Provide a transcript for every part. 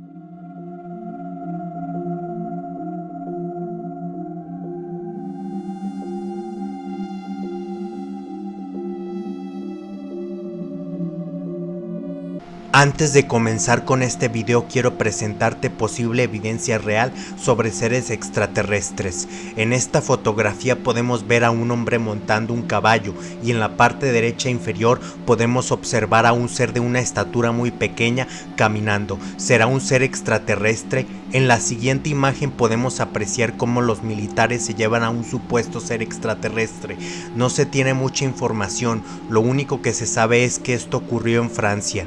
thank you Antes de comenzar con este video quiero presentarte posible evidencia real sobre seres extraterrestres. En esta fotografía podemos ver a un hombre montando un caballo y en la parte derecha inferior podemos observar a un ser de una estatura muy pequeña caminando. ¿Será un ser extraterrestre? En la siguiente imagen podemos apreciar cómo los militares se llevan a un supuesto ser extraterrestre. No se tiene mucha información, lo único que se sabe es que esto ocurrió en Francia.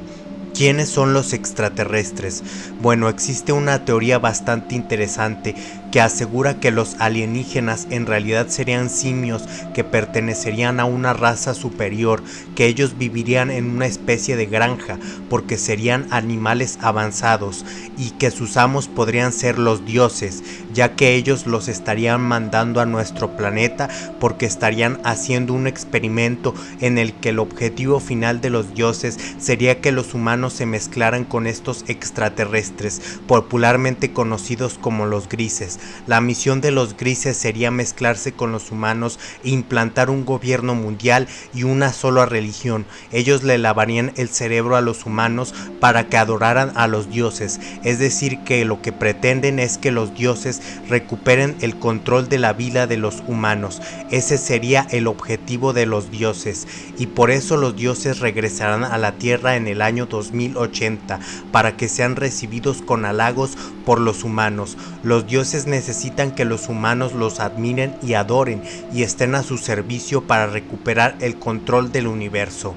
¿Quiénes son los extraterrestres? Bueno, existe una teoría bastante interesante que asegura que los alienígenas en realidad serían simios que pertenecerían a una raza superior, que ellos vivirían en una especie de granja porque serían animales avanzados y que sus amos podrían ser los dioses, ya que ellos los estarían mandando a nuestro planeta porque estarían haciendo un experimento en el que el objetivo final de los dioses sería que los humanos se mezclaran con estos extraterrestres, popularmente conocidos como los grises. La misión de los grises sería mezclarse con los humanos e implantar un gobierno mundial y una sola religión. Ellos le lavarían el cerebro a los humanos para que adoraran a los dioses, es decir que lo que pretenden es que los dioses recuperen el control de la vida de los humanos. Ese sería el objetivo de los dioses y por eso los dioses regresarán a la tierra en el año 2080 para que sean recibidos con halagos por los humanos. Los dioses necesitan que los humanos los admiren y adoren y estén a su servicio para recuperar el control del universo.